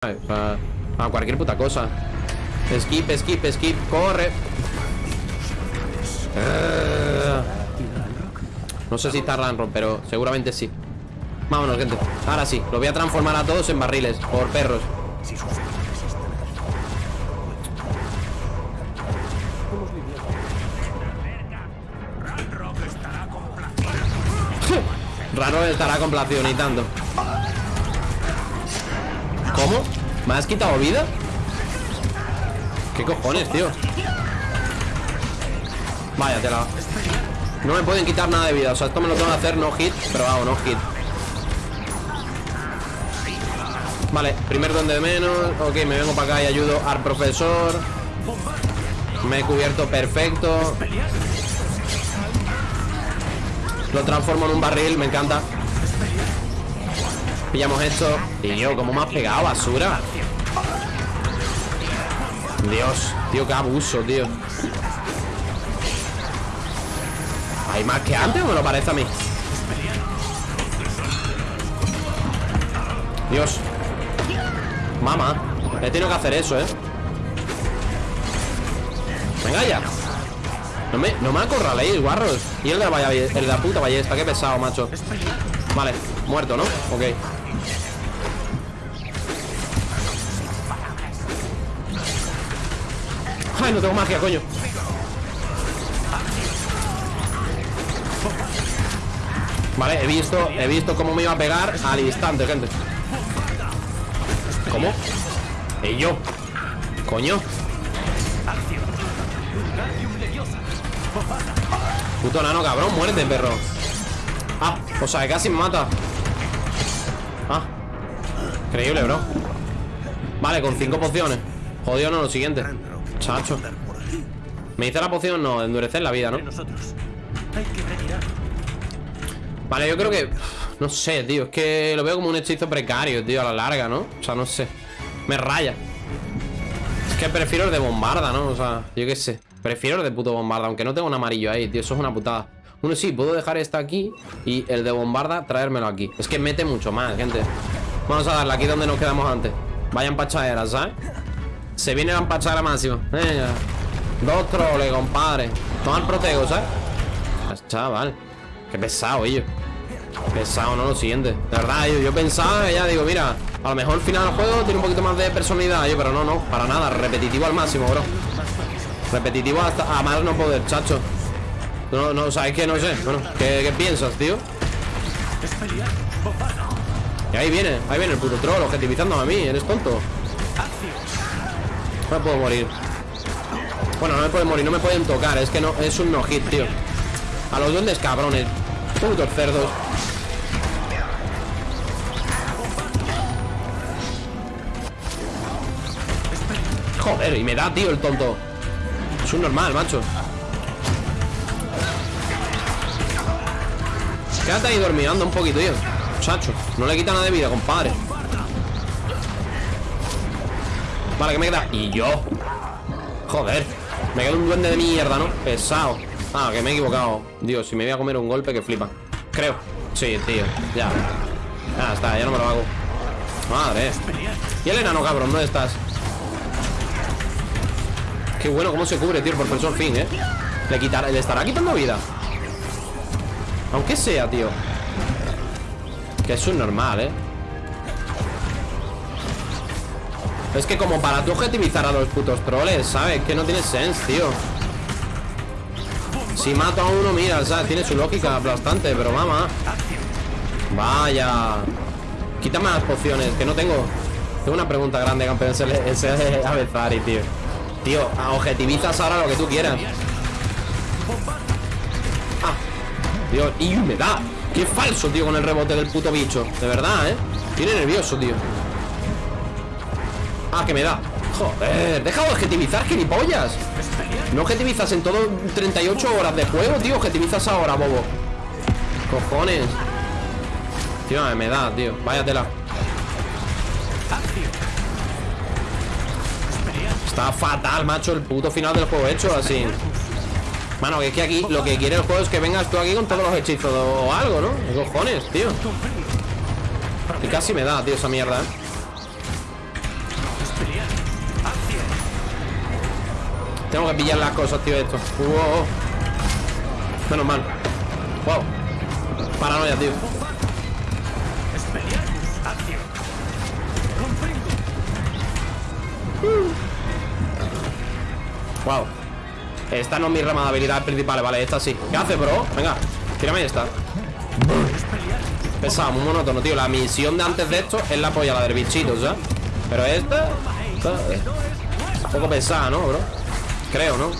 Para, cualquier puta cosa. Skip, skip, skip, corre. Eh. No sé si está Ranron, pero seguramente sí. Vámonos, gente. Ahora sí, lo voy a transformar a todos en barriles, por perros. Raro estará complacido, ni tanto. ¿Cómo? ¿Me has quitado vida? ¿Qué cojones, tío? Vaya, tela. No me pueden quitar nada de vida. O sea, esto me lo tengo que hacer no hit Pero vamos, no hit. Vale, primer donde de menos. Ok, me vengo para acá y ayudo al profesor. Me he cubierto perfecto. Lo transformo en un barril, me encanta Pillamos esto yo, ¿cómo me has pegado, basura? Dios, tío, qué abuso, tío ¿Hay más que antes o me lo parece a mí? Dios Mamá He tenido que hacer eso, ¿eh? Venga ya No me, no me acorraléis, guarros Y el de la, el de la puta ballesta Qué pesado, macho Vale, muerto, ¿no? Ok No tengo magia, coño. Vale, he visto He visto cómo me iba a pegar al instante, gente. ¿Cómo? ¿Y yo? Coño. Puto nano, cabrón, muerte, perro. Ah, o sea, casi me mata. Ah. Increíble, bro. Vale, con cinco pociones. Jodido no, lo siguiente Me dice la poción, no, endurecer la vida, ¿no? Vale, yo creo que... No sé, tío, es que lo veo como un hechizo precario, tío, a la larga, ¿no? O sea, no sé Me raya Es que prefiero el de bombarda, ¿no? O sea, yo qué sé Prefiero el de puto bombarda, aunque no tengo un amarillo ahí, tío Eso es una putada Bueno, sí, puedo dejar esta aquí Y el de bombarda, traérmelo aquí Es que mete mucho más, gente Vamos a darle aquí donde nos quedamos antes Vayan pachaderas, ¿sabes? Se viene la empachada máxima. Venga. Dos troles, compadre. Toma el protego, ¿sabes? Chaval. Qué pesado, ellos. Pesado, ¿no? Lo siguiente. De verdad, yo, yo pensaba, ya digo, mira, a lo mejor el final del juego tiene un poquito más de personalidad, yo, pero no, no, para nada. Repetitivo al máximo, bro. Repetitivo hasta a más no poder, chacho. No, no, ¿sabes qué? No sé. Bueno, ¿qué, qué piensas, tío? Y ahí viene, ahí viene el puto troll objetivizando a mí, eres tonto. No me puedo morir. Bueno, no me pueden morir, no me pueden tocar Es que no, es un no hit, tío. A los duendes cabrones. Putos cerdos. Joder, y me da, tío, el tonto. Es un normal, macho. Quédate ahí dormiendo un poquito, tío. Chacho, no le quita nada de vida, compadre Vale, que me queda Y yo. Joder. Me queda un duende de mierda, ¿no? Pesado. Ah, que me he equivocado. Dios, si me voy a comer un golpe que flipa. Creo. Sí, tío. Ya. Ya está, ya no me lo hago. Madre. Y el enano, cabrón, ¿dónde estás? Qué bueno cómo se cubre, tío, por profesor fin, ¿eh? Le, quitará, le estará quitando vida. Aunque sea, tío. Que es un normal, ¿eh? Es que como para tú objetivizar a los putos troles, ¿sabes? Que no tiene sense, tío. Si mato a uno, mira, ¿sabes? Tiene su lógica bastante, pero mamá Vaya. Quítame las pociones, que no tengo. Tengo una pregunta grande, campeón Ese es Avezari, tío. Tío, objetivizas ahora lo que tú quieras. Ah Dios, y me da. Qué falso, tío, con el rebote del puto bicho. De verdad, ¿eh? Tiene nervioso, tío Ah, que me da. Joder, deja de objetivizar, gilipollas. No objetivizas en todo 38 horas de juego, tío. Objetivizas ahora, bobo. Cojones. Tío, me da, tío. Váyatela. Está fatal, macho El puto final del juego hecho así. Mano, que es que aquí Lo que quiere el juego es que vengas tú aquí con todos los hechizos O algo, ¿no? cojones, tío? Y casi me da, tío, esa mierda, ¿eh? Tengo que pillar las cosas, tío, esto. Wow. Menos mal. Wow. Paranoia, tío. Wow. Esta no es mi rama de habilidades principales, vale, esta sí. ¿Qué hace, bro? Venga, tírame esta. Pesado, muy monótono, tío. La misión de antes de esto es la polla, la del bichito, ¿sabes? Pero esta, esta un poco pesada, ¿no, bro? Creo, ¿no?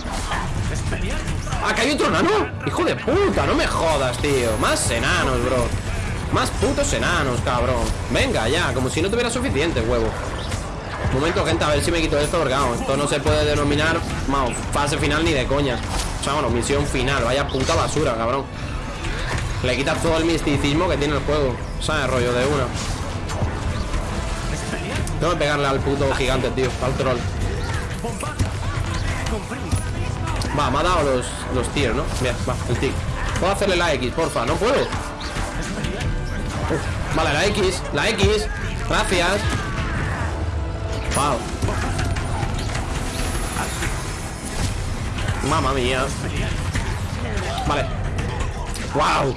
¡Ah, que hay otro enano! ¡Hijo de puta! No me jodas, tío Más enanos, bro Más putos enanos, cabrón Venga, ya, como si no tuviera suficiente, huevo Momento, gente, a ver si me quito esto Porque vamos, esto no se puede denominar Vamos, fase final ni de coña O sea, bueno, misión final Vaya puta basura, cabrón Le quitas todo el misticismo que tiene el juego ¿Sabes? Rollo de una Tengo que pegarle al puto gigante, tío Al troll Va, me ha dado los, los tiers, ¿no? Bien, va, el tic. Puedo hacerle la X, porfa, no puedo. Vale, la X, la X. Gracias. Wow Mamma mía. Vale. Wow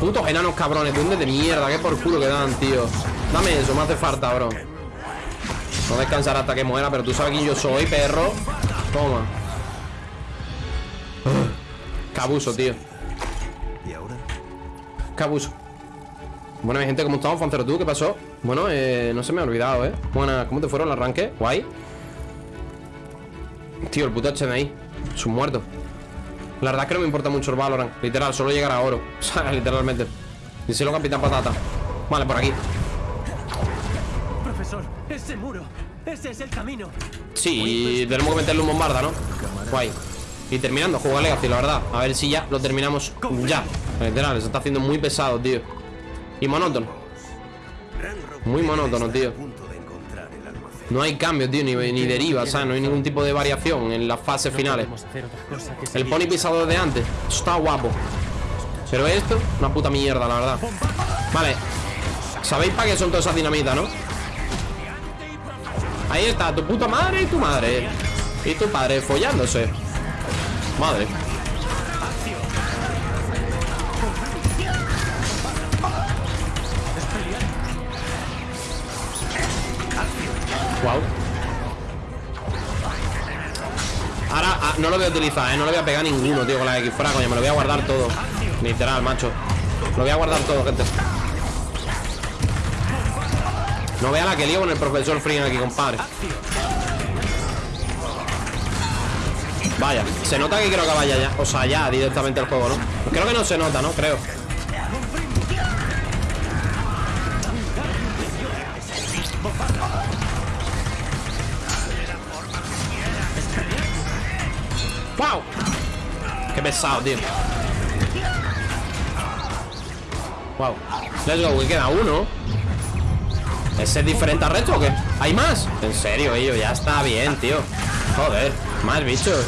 Putos enanos cabrones ¿Dónde de mierda? ¿Qué por culo que dan, tío? Dame eso, me hace falta, bro no descansar hasta que muera, pero tú sabes quién yo soy, perro. Toma. Cabuso, tío. ¿Y ahora? Cabuso. Bueno, gente, ¿cómo estamos? Fancero, ¿tú qué pasó? Bueno, eh, no se me ha olvidado, ¿eh? Buena, ¿cómo te fueron el arranque? Guay. Tío, el puto HMI. Es un muerto. La verdad es que no me importa mucho el Valorant. Literal, solo llegar a oro. O sea, literalmente. Díselo, Capitán Patata. Vale, por aquí. ¡Ese muro! ¡Ese es el camino! Sí, tenemos que meterle un bombarda, ¿no? Guay Y terminando, juego a Legacy, la verdad A ver si ya lo terminamos ya Literal, se está haciendo muy pesado, tío Y monótono Muy monótono, tío no hay cambio, tío, ni, ni deriva, o sea, no hay ningún tipo de variación en las fases finales. El pony pisado de antes, está guapo. Pero esto, una puta mierda, la verdad. Vale, ¿sabéis para qué son todas esas dinamitas, no? Ahí está, tu puta madre y tu madre. Y tu padre follándose. Madre. Wow Ahora ah, no lo voy a utilizar, ¿eh? No lo voy a pegar ninguno, tío, con la X Fuera, coño, me lo voy a guardar todo. Literal, macho. Lo voy a guardar todo, gente no vea la que lío con el profesor Fring aquí, compadre Vaya, se nota que creo que vaya ya O sea, ya directamente el juego, ¿no? Creo que no se nota, ¿no? Creo ¡Wow! Qué pesado, tío Wow Let's go, que queda uno ¿Ese es diferente al resto o qué? ¿Hay más? En serio, ellos, ya está bien, tío. Joder, más bichos.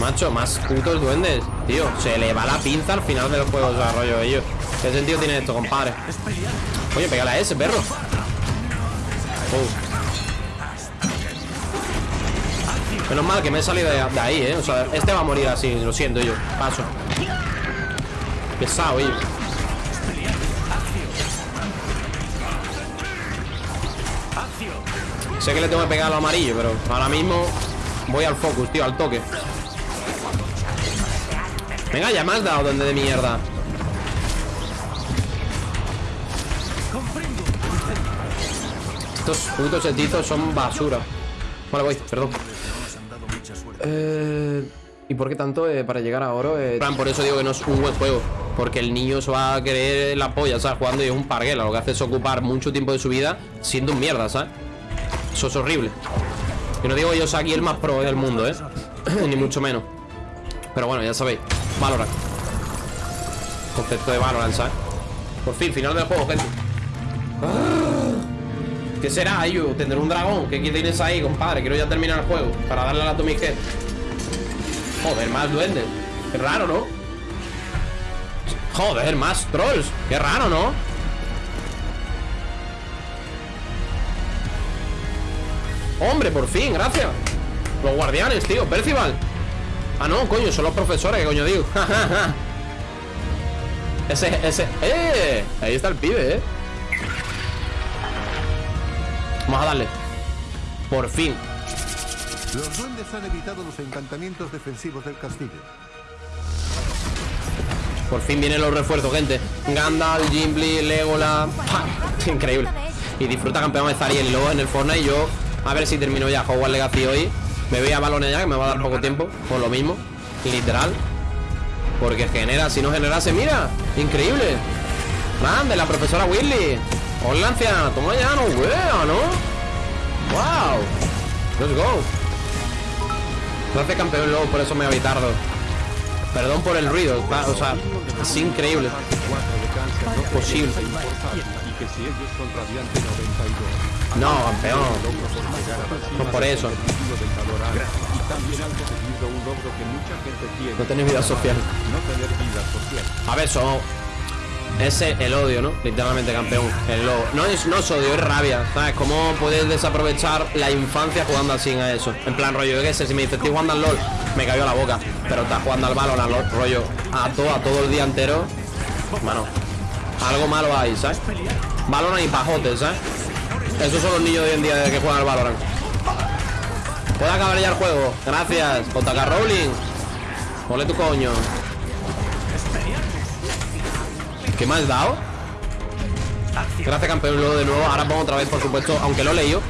Macho, más putos duendes Tío, se le va la pinza al final del juego de rollo ellos ¿Qué sentido tiene esto, compadre? Oye, pégale a ese, perro. Uh. Menos mal que me he salido de, ahí, eh. O sea, este va a morir así, lo siento yo Paso. Pesado, ellos Sé que le tengo que pegar a lo amarillo, pero ahora mismo voy al focus, tío, al toque. Venga, ya me has dado donde de mierda. Estos putos hechizos son basura. Vale, voy, perdón. Eh, ¿Y por qué tanto eh, para llegar a oro? Eh, por eso digo que no es un buen juego. Porque el niño se va a querer la polla, ¿sabes? Jugando y es un parguela. Lo que hace es ocupar mucho tiempo de su vida siendo un mierda, ¿sabes? Eso es horrible Que no digo yo soy aquí el más pro del mundo, ¿eh? Ni mucho menos Pero bueno, ya sabéis Valorant Concepto de Valorant, ¿sabes? Por fin, final del juego, gente ¿Qué será, Ayu? ¿Tendré un dragón? ¿Qué tienes ahí, compadre? Quiero ya terminar el juego Para darle a la Atomic Head Joder, más duendes Qué raro, ¿no? Joder, más trolls Qué raro, ¿no? Hombre, por fin, gracias. Los guardianes, tío, Percival. Ah, no, coño, son los profesores, que coño digo Ese, ese ¡Eh! Ahí está el pibe, eh. Vamos a darle. Por fin. Los duendes han evitado los encantamientos defensivos del castillo. Por fin vienen los refuerzos, gente. Gandalf, Gimli, Legolas ¡Pah! Increíble. Y disfruta campeón de Zariel y luego en el Fortnite yo A ver si termino ya Hogwarts Legacy hoy. Me voy a balones ya, que me va a dar poco tiempo Por lo mismo, literal. Porque genera, si no generase, mira Increíble. Grande, la profesora Willy Hola anciana, toma ya, no wea, ¿no? Wow Let's go. Gracias campeón luego, por eso me tardo. Perdón por el ruido, está- o sea, es increíble. No es posible. Y que si ellos son Radiante 92, No, campeón. No por eso. No tener vida social. A ver, son. Ese el odio, ¿no? Literalmente campeón. El odio. No es, no es odio, es rabia. ¿Sabes? ¿Cómo puedes desaprovechar la infancia jugando así a eso? En plan, rollo, yo qué sé, si me dices estoy jugando al LOL, me cayó la boca. Pero estás jugando al balón, al LOL, rollo, a todo, a todo el día entero. Mano, algo malo hay, ¿sabes? Valorant y pajotes, ¿sabes? Esos son los niños de hoy en día que juegan al Valorant. ¿Puede acabar ya el juego? Gracias, JK Rowling. Ole tu coño. ¿Qué me has dado? Gracias campeón luego de nuevo Ahora pongo otra vez por supuesto Aunque lo he leído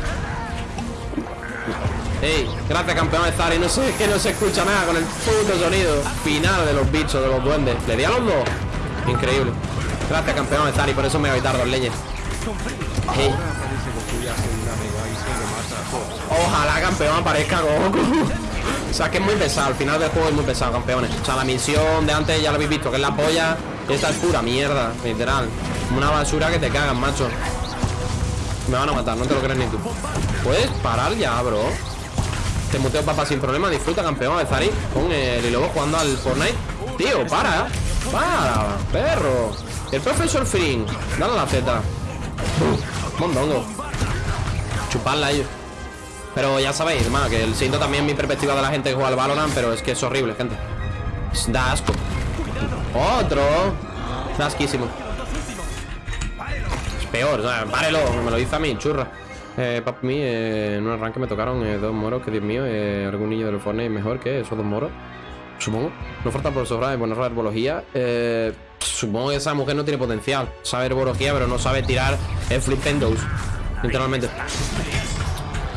Ey, gracias campeón de Zari No sé, que no se escucha nada con el puto sonido Final de los bichos, de los duendes ¿Le di a los dos? Increíble Gracias campeón de Zari Por eso me voy a evitar dos leñes Ey, Ojalá campeón aparezca Goku. O sea que es muy pesado Al final del juego es muy pesado campeones. O sea la misión de antes ya lo habéis visto Que es la polla Esta es pura mierda Literal. Una basura que te cagan macho. Me van a matar No te lo crees ni tú. Puedes parar ya bro Te muteo papá sin problema Disfruta campeón de Zari Con el y luego jugando al Fortnite. Tío para Para Perro. El profesor Fring Dale la Z. Mondongo Chuparla ellos pero ya sabéis, hermano, que el siento también mi perspectiva de la gente que juega al Valorant, pero es que es horrible, gente. Da asco. Otro. Da asquísimo. Es peor, o sea, párelo, me lo dice a mí, churra. Eh, mí, eh, en un arranque me tocaron eh, dos moros, que Dios mío, eh, algún niño del Fortnite mejor que esos dos moros. Supongo. No falta profesora de buena herbología. Eh, supongo que esa mujer no tiene potencial. Sabe herbología, pero no sabe tirar el flip endos. Literalmente.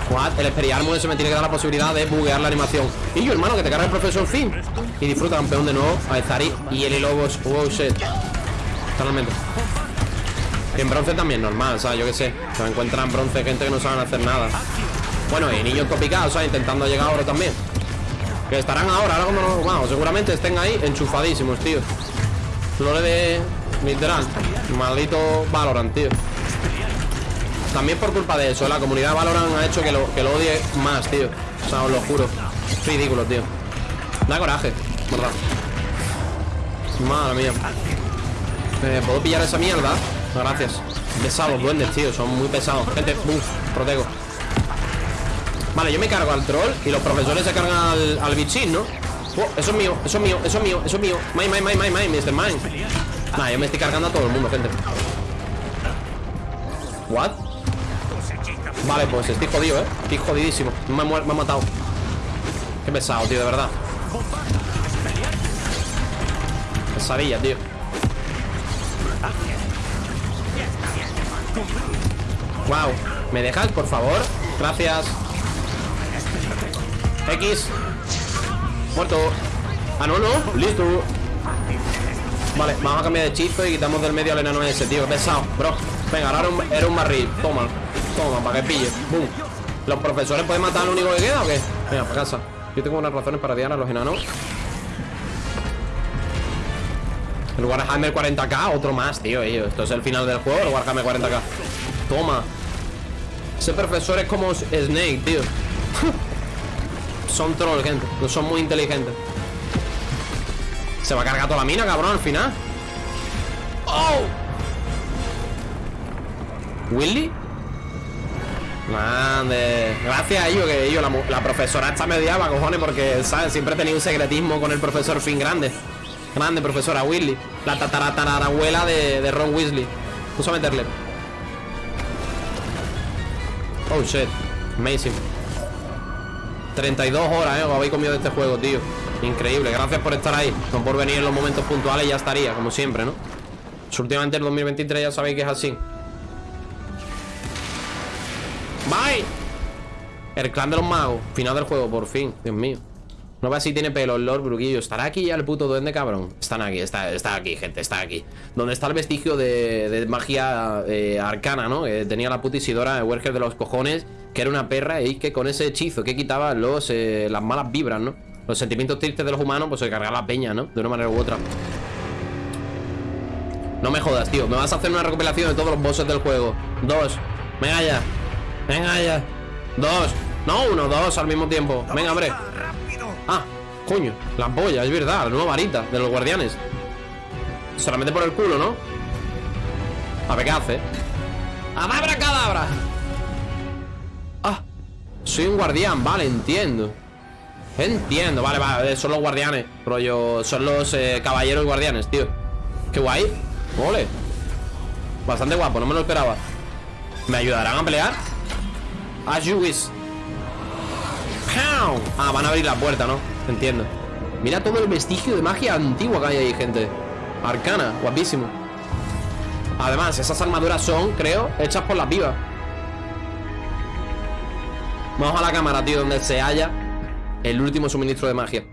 What? El Experiarmo se me tiene que dar la posibilidad de buguear la animación. Y yo, hermano, que te carga el profesor Finn. Y disfruta campeón de nuevo a Zari y el Lobos. Wow, shit. Totalmente. Y en bronce también, normal, ¿sabes? Yo qué sé. Se encuentran bronce gente que no saben hacer nada. Bueno, y niños topicados, ¿sabes? Intentando llegar ahora también. Que estarán ahora, ahora como no. Wow, seguramente estén ahí enchufadísimos, tío. Flores de. Literal. Maldito Valorant, tío. También por culpa de eso, la comunidad Valorant ha hecho que lo, que lo odie más, tío. O sea, os lo juro. Ridículo, tío. Da coraje, ¿verdad? Madre mía. Eh, ¿Puedo pillar esa mierda? Gracias. Pesados, duendes, tío. Son muy pesados. Gente, uff, protego. Vale, yo me cargo al troll y los profesores se cargan al, al bichín, ¿no? Oh, eso es mío, eso es mío, eso es mío, eso es mío. Mine, mine, mine, mine, mine, Mr. Mine. Nah, yo me estoy cargando a todo el mundo, gente. ¿What? Vale, pues estoy jodido, ¿eh? Estoy jodidísimo. Me ha, me ha matado. Qué pesado, tío, de verdad. Pesadilla, tío. Wow. ¿Me dejas, por favor? Gracias. X. Muerto. Ah, no, no. Listo. Vale, vamos a cambiar de hechizo y quitamos del medio al enano ese, tío. Pesado, bro. Venga, ahora era un, era un barril. Toma. Toma, para que pille. Boom. ¿Los profesores pueden matar al único que queda o qué? Venga, para casa. Yo tengo unas razones para odiar a los enanos. El Warhammer 40k, otro más, tío. ello. Esto es el final del juego, el Warhammer 40k. Toma. Ese profesor es como Snake, tío. son troll, gente. No son muy inteligentes. Se va a cargar toda la mina, cabrón, al final. ¡Oh! ¿Willy? Grande. Gracias a ellos, que ellos, la, profesora está mediaba, cojones, porque, ¿sabes? Siempre tenido un secretismo con el profesor Finn grande. Grande, profesora Weasley. La tatarabuela de, de Ron Weasley. Vamos a meterle. Oh, shit. Amazing. 32 horas, eh, os habéis comido de este juego, tío. Increíble, gracias por estar ahí. No por venir en los momentos puntuales ya estaría, como siempre, ¿no? Pues últimamente el 2023 ya sabéis que es así. Bye. El clan de los magos. Final del juego, por fin. Dios mío. No veas si tiene pelo el Lord Bruquillo. ¿Estará aquí ya el puto duende, cabrón? Están aquí, está, está aquí, gente, está aquí. Donde está el vestigio de, magia eh, arcana, ¿no? Que tenía la puta Isidora Werger de los cojones, que era una perra y que con ese hechizo que quitaba los, eh, las malas vibras, ¿no? Los sentimientos tristes de los humanos, pues se cargaba la peña, ¿no? De una manera u otra. No me jodas, tío. Me vas a hacer una recopilación de todos los bosses del juego. Dos. Venga ya. Venga ya. Dos. No, uno, dos al mismo tiempo. Venga, hombre. Ah, coño. La polla, es verdad. La nueva varita de los guardianes. Se la mete por el culo, ¿no? A ver qué hace. ¡Adabra cadabra! Ah, soy un guardián, vale, entiendo. Entiendo, vale, vale, son los guardianes. Rollo, son los eh, caballeros guardianes, tío. Qué guay. Ole. Bastante guapo, no me lo esperaba. ¿Me ayudarán a pelear? You wish. Pow. Ah, van a abrir la puerta, ¿no? Entiendo. Mira todo el vestigio de magia antigua que hay ahí, gente. Arcana, guapísimo. Además, esas armaduras son, creo, hechas por las vivas. Vamos a la cámara, tío, donde se halla el último suministro de magia.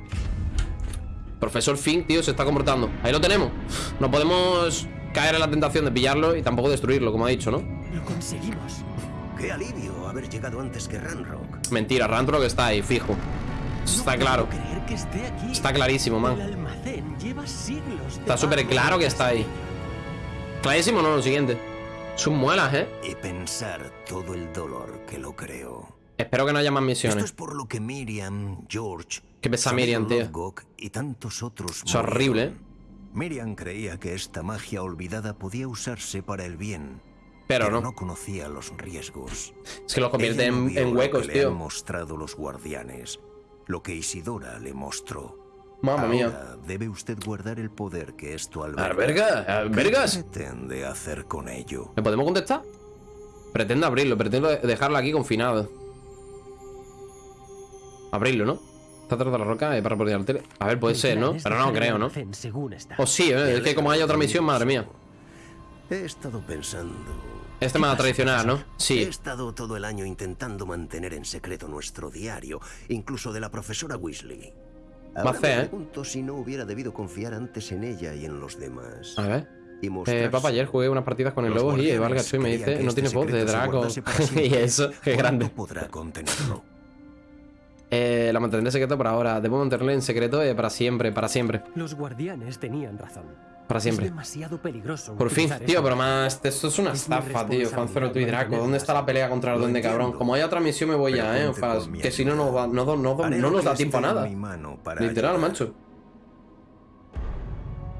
Profesor Fink, tío, se está comportando. Ahí lo tenemos. No podemos caer en la tentación de pillarlo y tampoco destruirlo, como ha dicho, ¿no? Lo conseguimos. Qué alivio haber llegado antes que Ranrock. Mentira, Rantrock está ahí, fijo. Está claro. Está clarísimo, man. Está súper claro que está ahí. Clarísimo, no, lo siguiente. Sus muelas, ¿eh? Y pensar todo el dolor que lo creo. Espero que no haya más Esto misiones. es por lo que Miriam, George, Qué pesa Miriam, tío. Lovegock y tantos otros Es horrible, ¿eh? Miriam creía que esta magia olvidada podía usarse para el bien, Pero no. no conocía los riesgos. Es que lo convierte Ella en, en lo huecos, que le han tío. mostrado los guardianes, lo que Isidora le mostró. Mamma mía. Ahora debe usted guardar el poder que esto Alberga, albergas. ¿Qué pretende hacer con ello? ¿Le podemos contestar? Pretendo abrirlo, pretendo dejarlo aquí confinado. Abrirlo, ¿no? Está atrás de la roca eh, para poner la tele. A ver, puede ser, ¿no? Pero no creo, ¿no? O sí, ¿eh? es que como hay otra misión, madre mía. He estado pensando. Este me va a traicionar, ¿no? He Sí. estado todo el año intentando mantener en secreto nuestro diario, incluso de la profesora Weasley. Ahora me ¿eh? pregunto si no hubiera debido confiar antes en ella y en los demás. A ver. Y Eh, papá, ayer jugué unas partidas con el Los lobo y guardianes Valga y me dice, no este tiene voz de Draco. y eso, qué ¿Cuánto grande. podrá contenerlo? Eh, la mantendré secreto por ahora. Debo mantenerla en secreto eh, para siempre, para siempre. Los guardianes tenían razón. Para siempre. Es demasiado peligroso. Por fin, tío, pero más. Esto es una Es estafa, tío. Fanzero, y Draco. ¿Dónde está la pelea contra el duende cabrón? Como hay otra misión, me voy Pero ya, eh. que si no, no, ayuda. va- no, no, no nos da tiempo a nada. Literal, macho.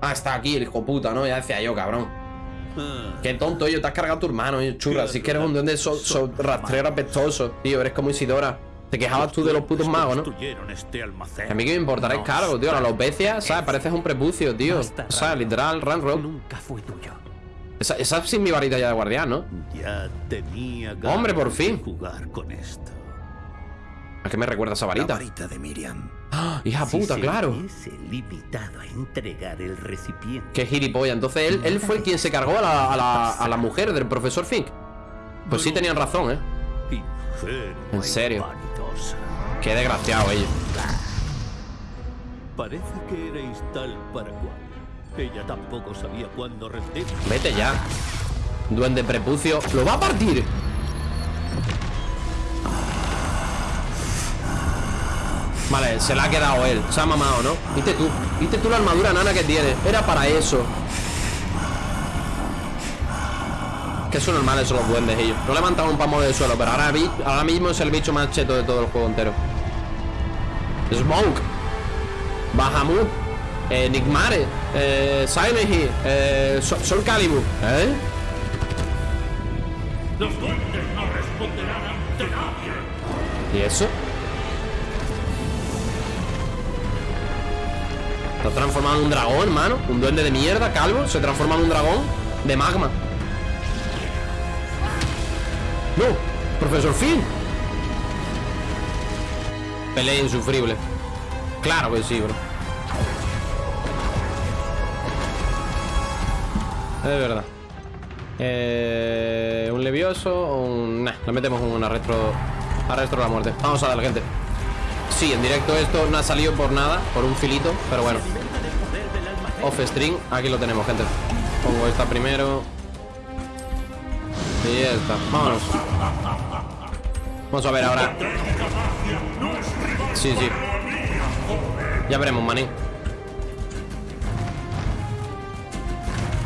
Ah, está aquí, el hijo puta, ¿no? Ya decía yo, cabrón. Qué tonto, yo te has cargado a tu hermano, yo, churra. Si es que eres un duende so, so- rastrero apestoso, tío. Eres como Isidora. Te quejabas tú de los putos magos, ¿no? Este. A mí que me importará el No cargo, tío. La saben alopecia, ¿sabes? Pareces un prepucio, tío. O sea, literal, Ranrock. Nunca fue tuyo. Esa, esa es sin mi varita ya de guardián, ¿no? Ya tenía Hombre, por fin. jugar con esto. ¿A qué me recuerda esa La varita? varita de Miriam. ¡Ah! Hija Si puta, se claro. limitado a entregar el recipiente. Qué gilipollas. Entonces él, él fue quien se cargó a la, a, la, a la mujer del profesor Fink. Pues sí tenían razón, ¿eh? En serio. Qué desgraciado ellos. Parece que erais tal para cual. Ella tampoco sabía cuándo rendir. Vete ya. Duende prepucio. ¡Lo va a partir! Vale, se la ha quedado él. Se ha mamado, ¿no? Viste tú. Viste tú la armadura nana que tiene. Era para eso. Que son normales son los duendes ellos. No levantaban un pamo del suelo, pero ahora, ahora mismo es el bicho más cheto de todo el juego entero. Smoke. Bahamut. Eh, Nigmare. Eh, Silent Hill. Eh, Sol, Sol Calibur. ¿Eh? ¿Y eso? Está transformado en un dragón, hermano Un duende de mierda, calvo Se transforma en un dragón de magma No, profesor Finn. Pelea insufrible. Claro que sí, bro. Es verdad. Eh, Un levioso un... Nah, le metemos un arresto Arresto de la muerte. Vamos a darle, gente. Sí, en directo esto no ha salido por nada Por un filito, pero bueno. Off string, aquí lo tenemos, gente. Pongo esta primero Y esta, vámonos. Vamos a ver ahora. Sí, sí. Ya veremos, maní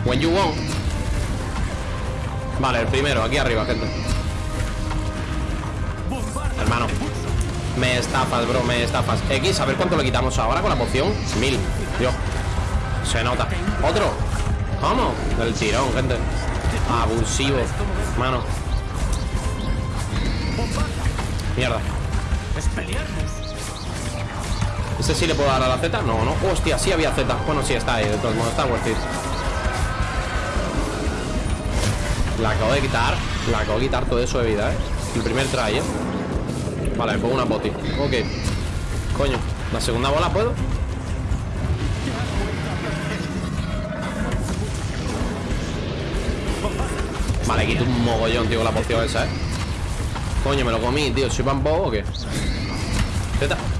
When you want Vale, el primero, aquí arriba, gente. Hermano Me estafas, bro, me estafas. X, a ver cuánto le quitamos ahora con la poción. Mil, Dios Se nota. ¿Otro? ¿Cómo? Del tirón, gente. Abusivo Mano. Mierda. ¿Este sí le puedo dar a la Z? No, no. Hostia, sí había Z. Bueno, sí está ahí De todos modos, está worth it. La acabo de quitar. La acabo de quitar todo eso de vida, eh. El primer try, eh. Vale, me pongo una boti Ok. Coño ¿La segunda bola puedo? Vale, quito un mogollón, tío, con la poción esa, eh Coño, me lo comí, tío ¿Soy bambo o qué?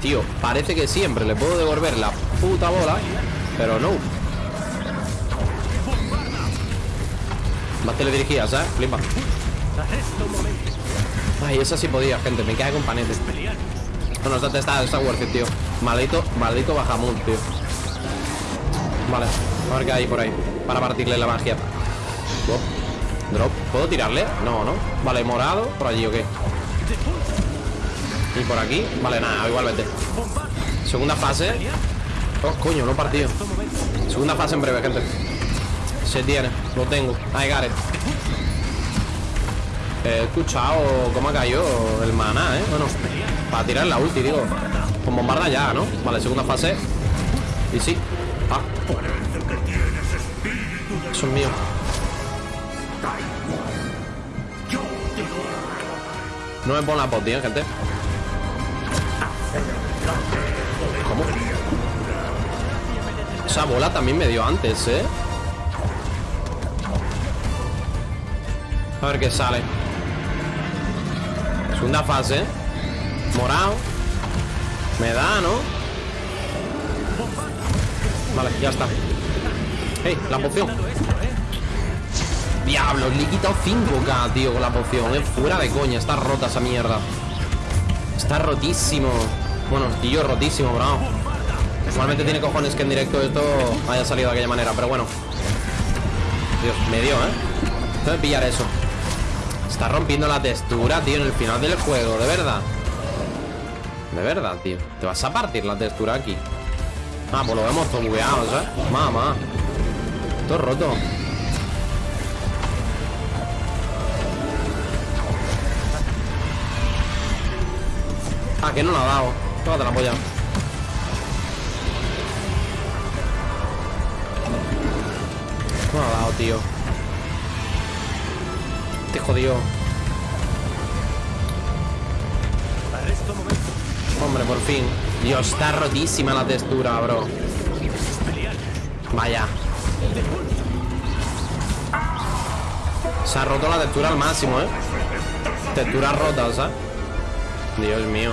Tío, parece que siempre le puedo devolver la puta bola Pero no. Más teledirigidas, ¿sabes? Flipa. Ay, esa sí podía, gente Me cae con panetes. Bueno, esta está, está worth it, tío. Maldito, maldito bajamón, tío. Vale, a ver qué hay por ahí Para partirle la magia ¿puedo tirarle? No, no Vale, morado, por allí, ¿o qué? Y por aquí, vale, nada, igualmente. Segunda fase. Oh, coño, no partido. Segunda fase en breve, gente. Se tiene, lo tengo. Got it He escuchado cómo ha caído el maná, ¿eh? Bueno, para tirar la ulti, digo. Con bombarda ya, ¿no? Vale, segunda fase. Y sí. Ah. Eso es No me pongo la pot, tío, gente ¿Cómo? Esa bola también me dio antes, ¿eh? A ver qué sale Segunda fase Morado Me da, ¿no? Vale, ya está Hey, la poción Diablo, le he quitado 5k, tío, con la poción Es fuera de coña, está rota esa mierda. Está rotísimo. Bueno, yo rotísimo, bro. Igualmente tiene cojones que en directo esto haya salido de aquella manera, pero bueno. Dios, me dio, ¿eh? Tengo que pillar eso. Está rompiendo la textura, tío, en el final del juego, de verdad. De verdad, tío. Te vas a partir la textura aquí. Ah, pues lo vemos todo bugueado, ¿sabes? Mamá. Todo roto Ah, que no la ha dado. Tómate la polla. No la ha dado, tío. Te jodió Hombre, por fin. Dios, está rotísima la textura, bro. Vaya. Se ha roto la textura al máximo, eh Textura rota, ¿sabes? Dios mío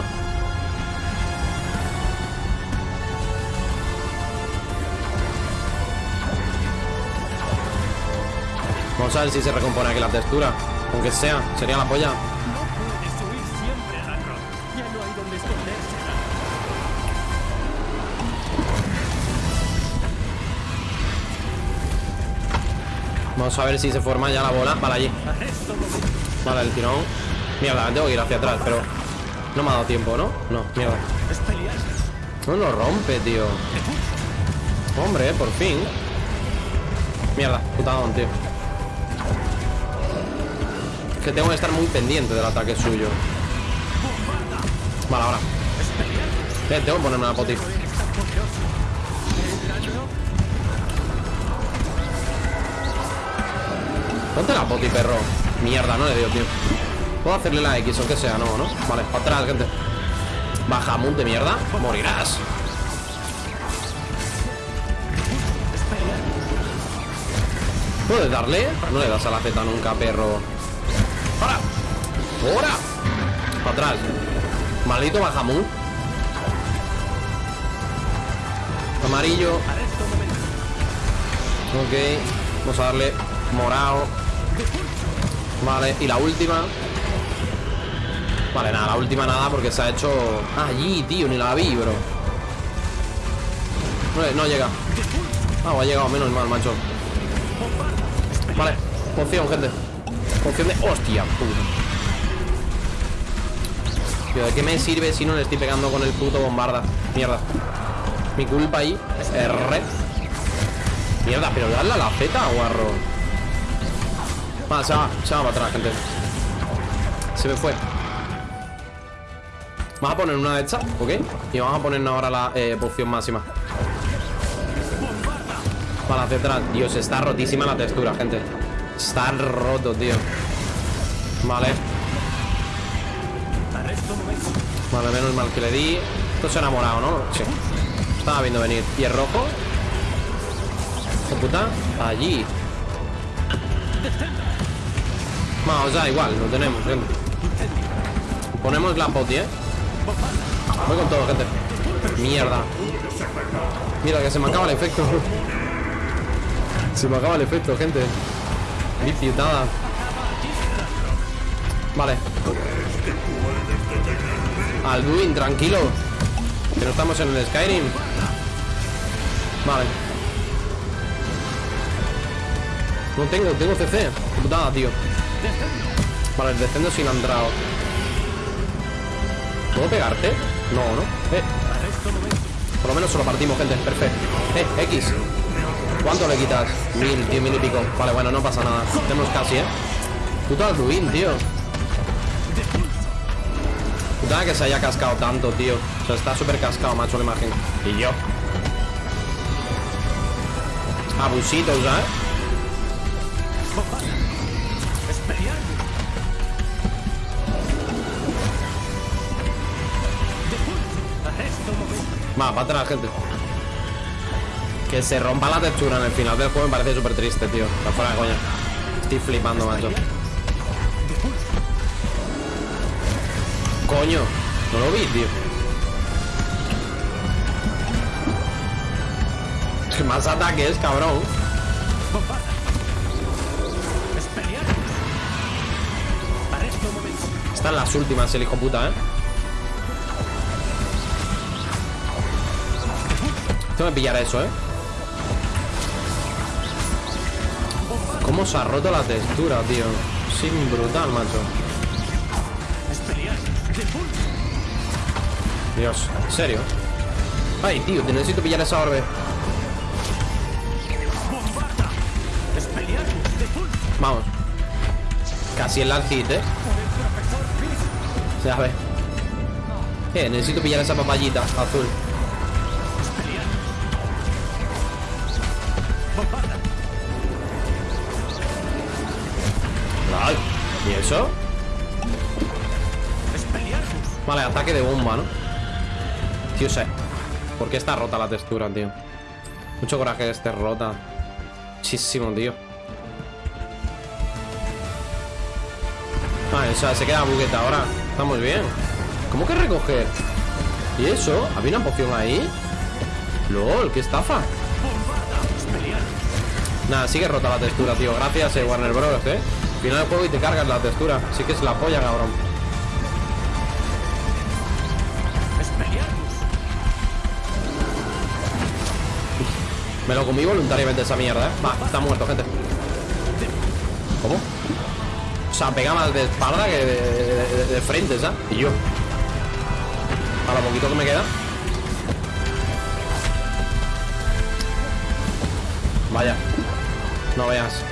Vamos a ver si se recompone aquí la textura Aunque sea, sería la polla Vamos a ver si se forma ya la bola Vale, allí. Vale, el tirón. Mierda, tengo que ir hacia atrás, pero No me ha dado tiempo, ¿no? No, mierda. No lo rompe, tío. Hombre, por fin. Mierda, putadón, tío que tengo que estar muy pendiente del ataque suyo. Vale, ahora. Eh, tengo que ponerme una poti. Ponte la poti, perro. Mierda, no le dio, tío. Puedo hacerle la X, aunque sea, no, ¿no? Vale, para atrás, gente. Baja, de mierda. Morirás. ¿Puedes darle? No le das a la Z nunca, perro. ¡Para! ¡Ahora! Atrás. Maldito Bajamut. Amarillo. Ok. Vamos a darle morado. Vale, y la última. Vale, nada, la última nada porque se ha hecho... Allí, tío, ni la vi, bro. No, no llega. Ah, ha llegado menos mal, macho. Vale, poción, gente. Poción de... ¡Hostia, puta! Tío, ¿de qué me sirve si no le estoy pegando con el puto bombarda? Mierda. Mi culpa ahí. R. Mierda, pero dale a la Z, guarro. Vale, se va, se va para atrás, gente. Se me fue. Vamos a poner una de estas, ¿ok? Y vamos a ponernos ahora la eh, poción máxima. Para hacia atrás. Dios, está rotísima la textura, gente. Está roto, tío. Vale. Vale, menos mal que le di. Esto se ha enamorado, ¿no? Sí. Estaba viendo venir. ¿Y rojo? ¿Qué puta? Allí. Vamos, da igual, lo tenemos, gente. Ponemos la poti, ¿eh? Voy con todo, gente. Mierda. Mira, que se me acaba el efecto. Se me acaba el efecto, gente. Vicitada. Vale. Alduin, tranquilo. Que no estamos en el Skyrim. Vale. No tengo, tengo CC. Putada, tío. Vale, el descendo sin Andrao. ¿Puedo pegarte? No, ¿no? Eh. Por lo menos se lo partimos, gente. Perfecto. Eh, X. ¿Cuánto le quitas? Mil, tío, mil y pico. Vale, bueno, no pasa nada. Tenemos casi, ¿eh? Puto Alduin, tío. Puta que se haya cascado tanto, tío. O sea, está súper cascado, macho, la imagen. Y yo. Abusitos, ¿eh? Va, para atrás, gente. Que se rompa la textura en el final del juego me parece súper triste, tío. Está fuera de coña. Estoy flipando, macho. Coño, no lo vi, tío. ¿Qué más ataques, cabrón? Están las últimas, el hijo puta, ¿eh? Tengo que pillar eso, ¿eh? ¿Cómo se ha roto la textura, tío? Sin brutal, macho Dios, ¿en serio? Ay, tío, te necesito pillar esa orbe Vamos Casi el last ¿eh? Ya ve Eh, necesito pillar esa papayita azul eso? Vale, ataque de bomba, ¿no? Tío, sé ¿Por qué está rota la textura, tío? Mucho coraje que esté rota Muchísimo, tío Vale, o sea, se queda bugueta ahora Estamos bien ¿Cómo que recoger? ¿Y eso? ¿Había una poción ahí? LOL, qué estafa Nada, sigue rota la textura, tío Gracias, eh, Warner Bros, eh Final del juego y te cargas la textura. Sí que es la polla, cabrón. Me lo comí voluntariamente esa mierda, ¿eh? Va, está muerto, gente. ¿Cómo? O sea, pega más de espalda que de, de, de frente, ¿sabes? Y yo A lo poquito que me queda. Vaya. No veas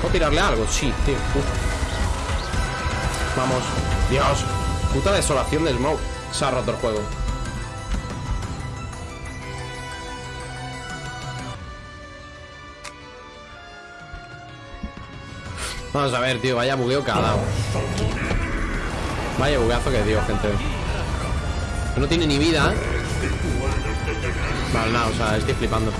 ¿Puedo tirarle algo? Sí, tío. Vamos. Dios. Puta desolación de Smoke. Se ha roto el juego. Vamos a ver, tío. Vaya bugueo dado. Vaya bugueazo que dio, gente. No tiene ni vida, ¿eh? Vale, nada, o sea, estoy flipando.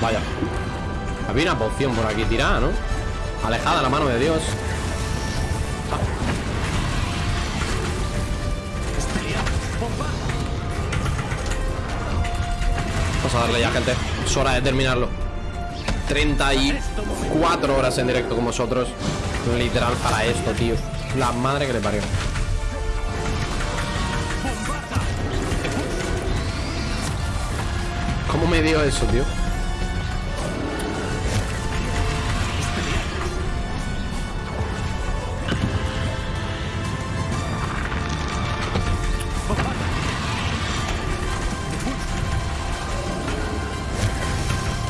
Vaya. Había una poción por aquí tirada, ¿no? Alejada la mano de Dios. Vamos a darle ya, gente. Es hora de terminarlo. 34 horas en directo con vosotros. Literal para esto, tío. La madre que le parió. ¿Cómo me dio eso, tío?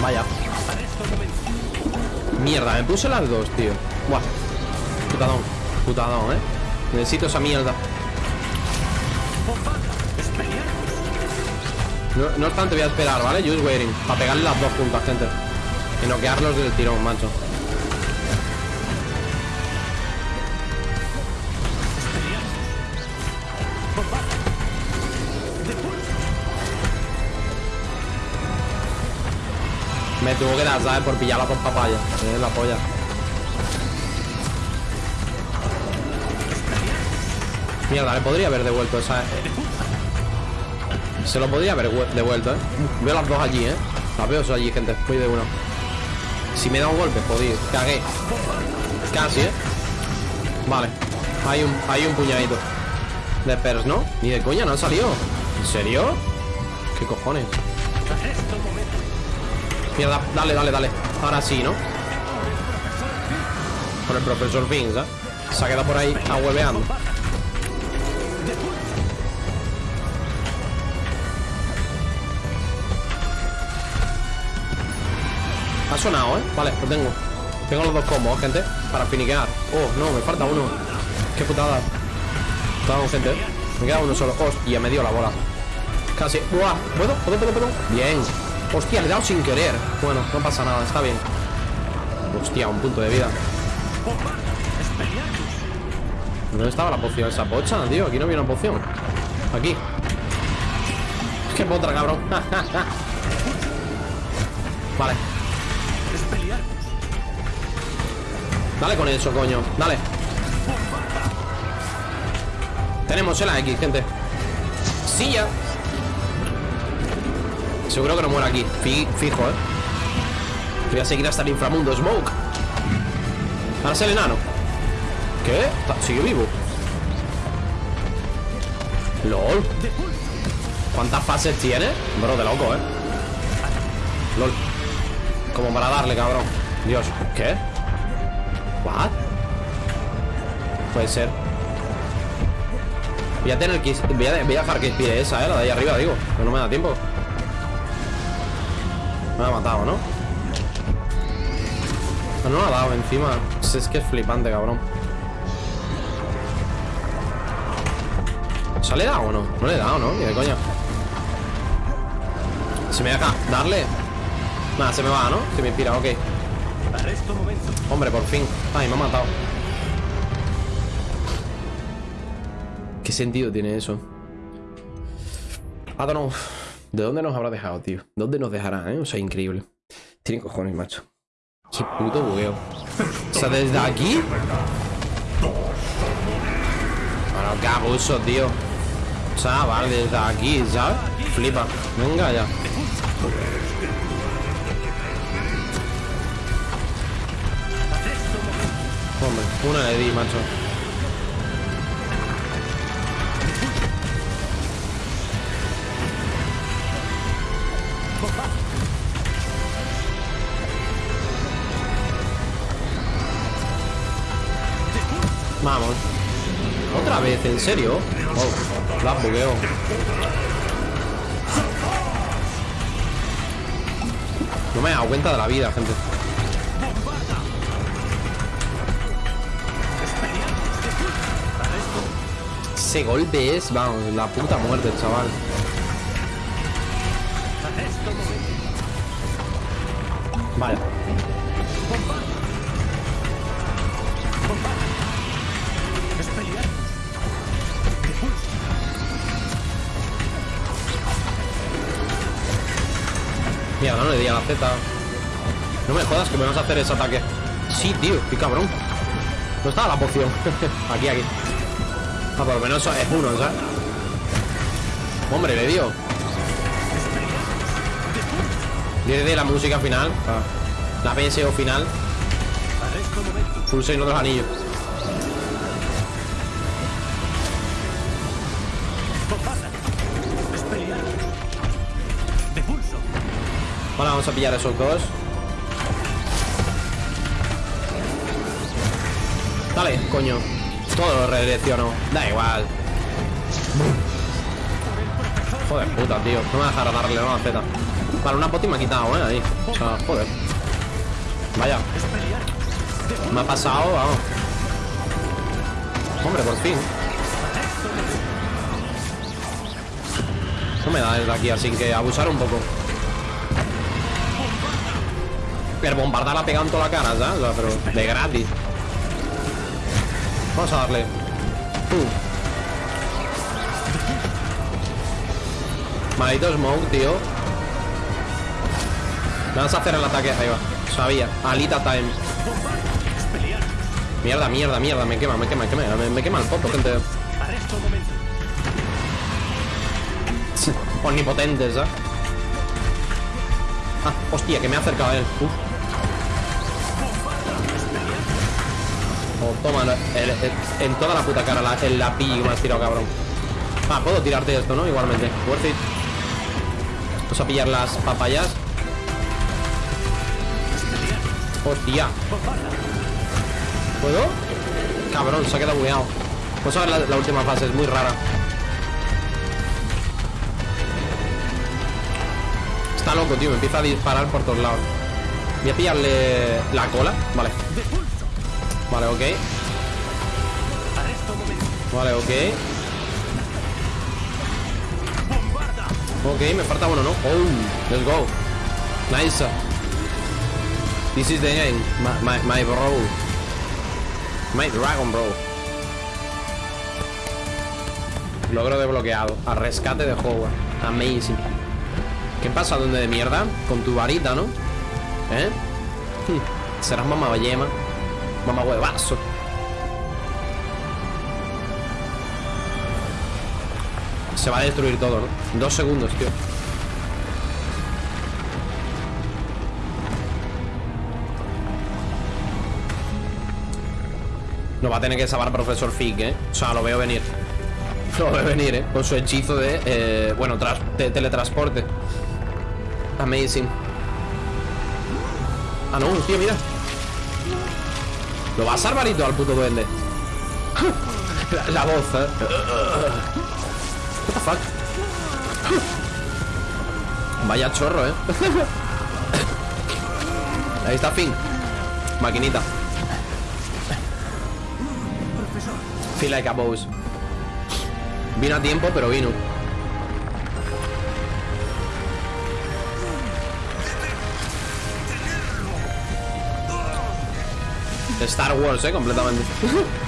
Vaya. Mierda, me puse las dos, tío. Buah. Putadón. Putadón, eh. Necesito esa mierda. No, no obstante, voy a esperar, ¿vale? Just waiting. Para pegarle las dos juntas, gente. Y noquearlos del tirón, macho. Me tuvo que dar, ¿sabes? Por pillar las dos papayas. Eh, la polla. Mierda, le podría haber devuelto esa... Se lo podría haber devuelto, ¿eh? Veo las dos allí, ¿eh? Las veo allí, gente. Voy de uno. Si me da un golpe, jodido. Cagué. Casi, ¿eh? Vale. Hay un, hay un puñadito. De pers, ¿no? Ni de coña, no ha salido. ¿En serio? ¿Qué cojones? Mierda, dale, dale, dale. Ahora sí, ¿no? Con el profesor Vince, ¿eh? Se ha quedado por ahí ahueveando. Sonado, ¿eh? Vale, lo tengo. Tengo los dos combos, gente, para finiquear. Oh, no, me falta uno. Qué putada. Vamos, gente. Me queda uno solo. Hostia, me dio la bola. Casi. ¿Puedo? ¿Puedo? ¿Puedo? ¿Puedo? Bien. Hostia, le he dado sin querer. Bueno, no pasa nada, está bien. Hostia, un punto de vida. ¿Dónde estaba la poción esa pocha, tío? Aquí no había una poción. Aquí. Qué potra, cabrón. vale. Dale con eso, coño. Dale. Tenemos el X, gente. Ya. Seguro que no muere aquí. Fi- fijo, eh. Voy a seguir hasta el inframundo. Smoke. Ahora es el enano. ¿Qué? ¿Sigue vivo? LOL. ¿Cuántas fases tiene? Bro, de loco, eh. LOL. Como para darle, cabrón. Dios. ¿Qué? ¿What? Puede ser. Voy a tener que... Voy a, voy a dejar que inspire esa, eh. La de ahí arriba, digo. Que no me da tiempo. Me ha matado, ¿no? No ha dado encima. Es que es flipante, cabrón. ¿Se le he o no? No le he dado, ¿no? De coña. Se me deja darle. Nada, se me va, ¿no? Se me inspira, ok. Hombre, por fin. Ay, me ha matado. ¿Qué sentido tiene eso? I don't know. ¿De dónde nos habrá dejado, tío? ¿Dónde nos dejará, eh? O sea, increíble. Tiene cojones, macho. Qué puto bugueo. O sea, desde aquí. Bueno, qué abuso, tío. Chaval, desde aquí, ¿sabes? Flipa. Venga ya. Hombre, una le di, macho. Vamos. Otra vez, ¿en serio? Oh, la bugueo. No me he dado cuenta de la vida, gente. Ese golpe es, vamos, la puta muerte, chaval. Vale. Mierda, no le di a la Z. No me jodas que me vas a hacer ese ataque. Sí, tío, qué cabrón. ¿Dónde estaba la poción? aquí, aquí. Ah, por lo menos es uno, ¿sabes? Hombre, le dio. de la música final. Ah, La PSO final. Full 6 otros anillos. Vale, vamos a pillar esos dos. Dale, coño. Todo lo redirecciono. Da igual. Joder, puta, tío. No me va a dejar darle una Z. Vale, una poti me ha quitado, eh, ahí. O sea, joder. Vaya. Me ha pasado, vamos. Hombre, por fin. No me da desde aquí, así que abusar un poco. Pero bombardar la pegado en toda la cara, ¿sabes? O sea, pero de gratis. Vamos a darle. Uh. Maldito smoke, tío. Me vas a hacer el ataque. Ahí va. Sabía. Alita time. Mierda, mierda, mierda. Me quema, me quema, me quema. Me, quema el foto, gente. Omnipotentes, ¿eh? Ah, hostia, que me ha acercado a él. Toma, en toda la puta cara la, el la me has tirado, cabrón. Ah, puedo tirarte esto, ¿no? Igualmente. Worth it. Vamos a pillar las papayas. Hostia. ¿Puedo? Cabrón, se ha quedado bugueado. Vamos a ver la, la última fase, es muy rara. Está loco, tío, me empieza a disparar por todos lados. Voy a pillarle la cola. Vale. Vale, ok. Vale, ok. Ok, me falta uno, ¿no? Oh, let's go. Nice. This is the game, my, my, my bro. My dragon, bro. Logro desbloqueado. A rescate de Howard. Amazing. ¿Qué pasa, donde de mierda? Con tu varita, ¿no? ¿Eh? Hmm. Serás mamá yema. Mamá huevazo. Se va a destruir todo, ¿no? Dos segundos, tío. No va a tener que salvar Profesor Fig, ¿eh? O sea, lo veo venir. Lo veo venir, ¿eh? Con su hechizo de, eh, bueno, de teletransporte. Amazing. Ah, no, tío, mira. Lo va a salvar y todo al puto duende. la, la voz, ¿eh? Fuck? Vaya chorro, ¿eh? Ahí está Finn. Maquinita. Feel like a boss. Vino a tiempo, pero vino. Star Wars, eh, completamente.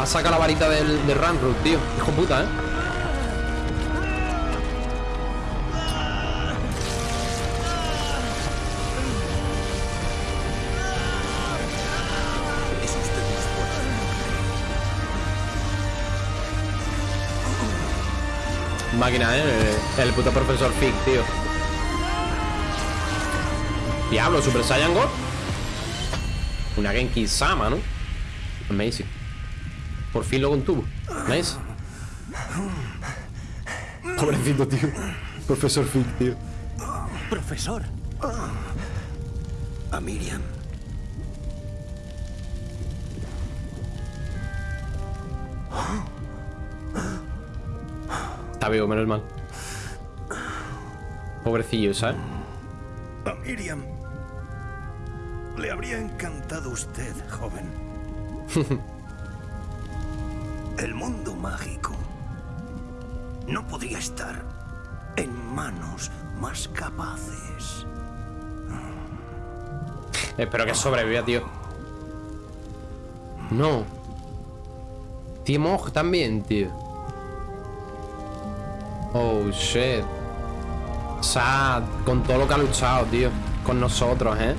Ha sacado la varita del, del Ramrud, tío. Hijo puta, ¿eh? Máquina, ¿eh? El puto profesor Fig, tío. Diablo, Super Saiyan God. Una Genki Sama, ¿no? Amazing. Por fin lo contuvo. Nice. Pobrecito, tío. Profesor Fig, tío. Profesor. A Miriam. Está vivo, menos mal. Pobrecillo, ¿sabes? A Miriam. Le habría encantado usted, joven. El mundo mágico no podría estar en manos más capaces. Espero que sobreviva, tío. No. Timoj también, tío. Oh, shit. Sad. Con todo lo que ha luchado, tío. Con nosotros, ¿eh?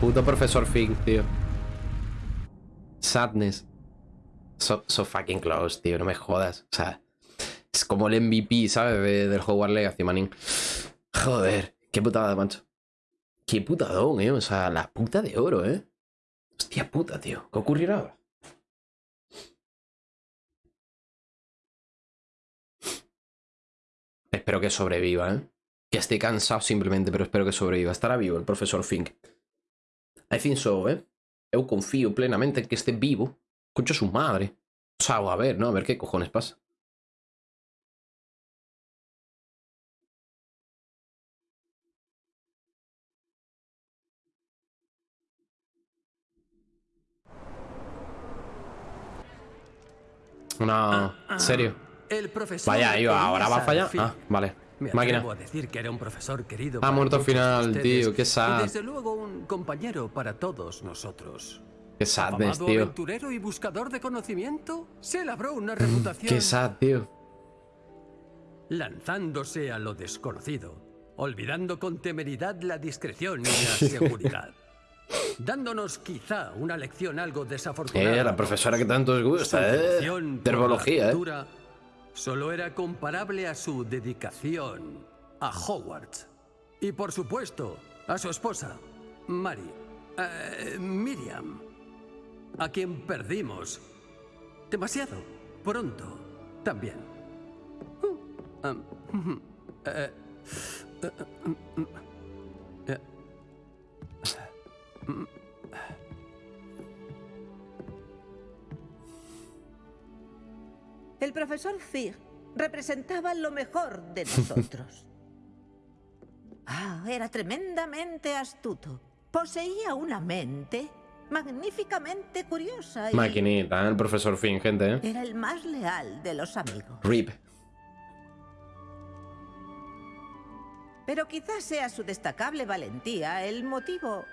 Puto profesor Fig, tío. Sadness. So, fucking close, tío. No me jodas. O sea, es como el MVP, ¿sabes? De- del Hogwarts Legacy, manín. Joder. Qué putada, macho. Qué putadón, eh. O sea, la puta de oro, eh. Hostia puta, tío. ¿Qué ocurrirá ahora? Espero que sobreviva, ¿eh? Que esté cansado simplemente, pero espero que sobreviva. Estará vivo el profesor Fink. I think so, ¿eh? Eu confío plenamente en que esté vivo. Concha su madre. O sea, a ver, ¿no? A ver qué cojones pasa. Una... ¿Serio? El profesor. Vaya, iba, ahora va a fallar. Ah, vale. Me Máquina. atrevo a decir que era un profesor querido. Ha para muerto al final, ustedes tío, qué Y sad. desde luego un compañero para todos nosotros. Qué sadness, tío. aventurero y buscador de conocimiento, se labró una reputación Qué sad, tío. lanzándose a lo desconocido, olvidando con temeridad la discreción y la seguridad. Dándonos quizá una lección algo desafortunada. Eh, la profesora que tanto os gusta, eh. Terbología, eh. Solo era comparable a su dedicación a Hogwarts. Y por supuesto, a su esposa, Mary. eh, Miriam. A quien perdimos. Demasiado pronto también. Eh, mm. El profesor Fig representaba lo mejor de nosotros. Ah, era tremendamente astuto. Poseía una mente magníficamente curiosa y Maquinita, ¿eh? el profesor Finn, gente, ¿eh? era el más leal de los amigos. RIP. Pero quizás sea su destacable valentía el motivo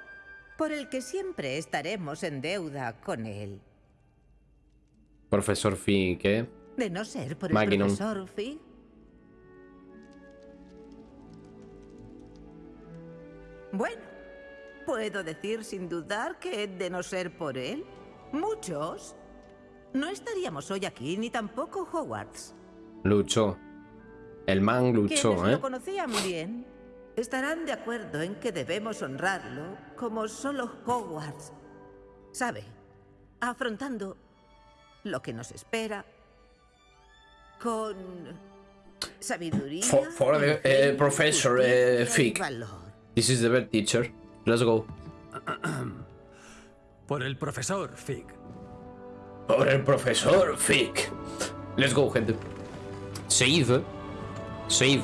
por el que siempre estaremos en deuda con él. Profesor Finn, ¿qué? De no ser por el profesor Fig. Bueno, puedo decir sin dudar que de no ser por él, muchos no estaríamos hoy aquí ni tampoco Hogwarts. Luchó. El man Quienes luchó, ¿eh? lo conocían bien estarán de acuerdo en que debemos honrarlo como solo Hogwarts sabe, afrontando lo que nos espera con sabiduría. For- for the, eh, professor, Fig. valor. This is the best teacher. Let's go. Por el profesor Fig. Por el profesor Fick. Let's go, gente. Save. Save.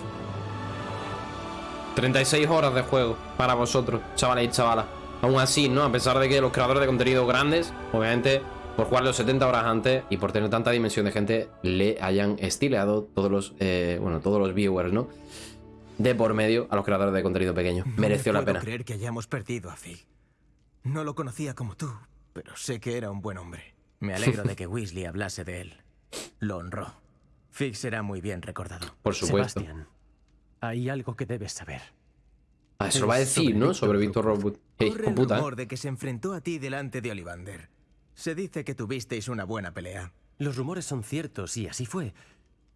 36 horas de juego para vosotros, chavales y chavalas. Aún así, ¿no? A pesar de que los creadores de contenido grandes, obviamente, por jugarlo 70 horas antes y por tener tanta dimensión de gente, le hayan estileado todos los, eh, bueno, todos los viewers, ¿no? De por medio a los creadores de contenido pequeño. No Mereció me la puedo pena. creer que hayamos perdido a Fig. No lo conocía como tú, pero sé que era un buen hombre. Me alegro de que Weasley hablase de él. Lo honró. Fig será muy bien recordado. Por supuesto. Sebastián, hay algo que debes saber. Ah, eso lo va a decir, sobre ¿no? Víctor Sobre Víctor Robot. Hey, Corre el ¿eh? rumor de que se enfrentó a ti delante de Ollivander. Se dice que tuvisteis una buena pelea. Los rumores son ciertos y así fue.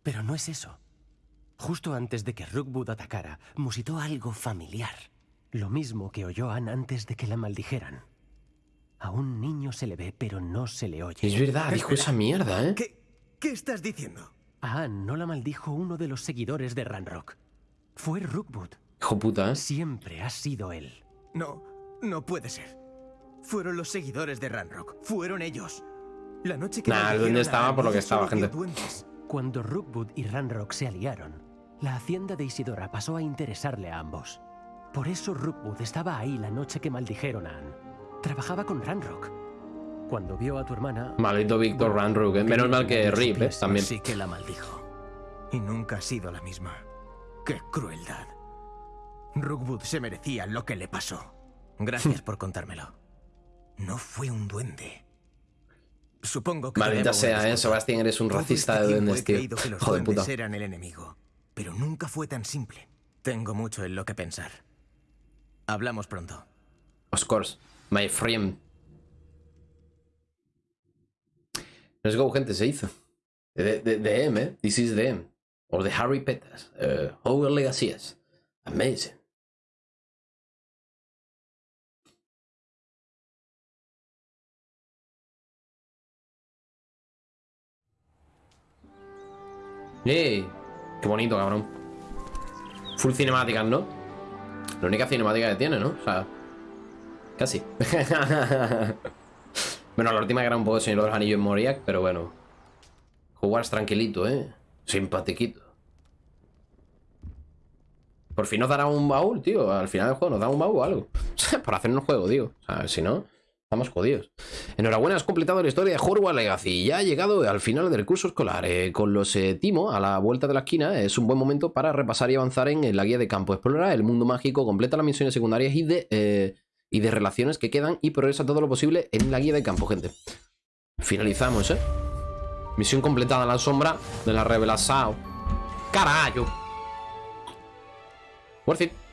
Pero no es eso. Justo antes de que Rookwood atacara, musitó algo familiar. Lo mismo que oyó Anne antes de que la maldijeran. A un niño se le ve, pero no se le oye. Es verdad, dijo esa mierda, ¿eh? ¿Qué, ¿Qué estás diciendo? A Anne no la maldijo uno de los seguidores de Ranrock. Fue Rookwood. Hijo puta, ¿eh? Siempre ha sido él. No, no puede ser. Fueron los seguidores de Ranrock. Fueron ellos. La noche que Nah, a estaba por lo que estaba, gente. Cuando Rookwood y Ranrock se aliaron, la hacienda de Isidora pasó a interesarle a ambos. Por eso Rookwood estaba ahí la noche que maldijeron a Anne. Trabajaba con Ranrock. Cuando vio a tu hermana... Maldito Víctor Ranrook, ¿eh? Menos mal que Rip, ¿eh? También. Sí que la maldijo. Y nunca ha sido la misma. ¡Qué crueldad! Rookwood se merecía lo que le pasó. Gracias por contármelo. No fue un duende. Supongo que... Maldita sea, ¿eh? Sebastián, eres un Todo racista este de duendes, tío. duendes puta. eran el enemigo. Pero nunca fue tan simple. Tengo mucho en lo que pensar. Hablamos pronto. Of course, my friend. Let's go, gente, se hizo. De, de, de M, ¿eh? This is the M. O de Harry Peters. Uh, Hogwarts Legacy. Amazing. ¡Ey! ¡Qué bonito, cabrón! Full cinemáticas, ¿no? La única cinemática que tiene, ¿no? O sea, casi. bueno, la última era un poco el Señor de los Anillos en Moriac, pero bueno. Hogwarts tranquilito, ¿eh? Simpatiquito. Por fin nos dará un baúl, tío. Al final del juego nos da un baúl o algo. Para hacer un juego, tío. O sea, si no, estamos jodidos. Enhorabuena, has completado la historia de Hogwarts Legacy. Ya ha llegado al final del curso escolar. Eh, con los eh, Timo a la vuelta de la esquina, es un buen momento para repasar y avanzar en, en la guía de campo. Explora el mundo mágico, completa las misiones secundarias y de, eh, y de relaciones que quedan y progresa todo lo posible en la guía de campo, gente. Finalizamos, ¿eh? Misión completada en la sombra de la revelación. ¡Carajo! Worth it.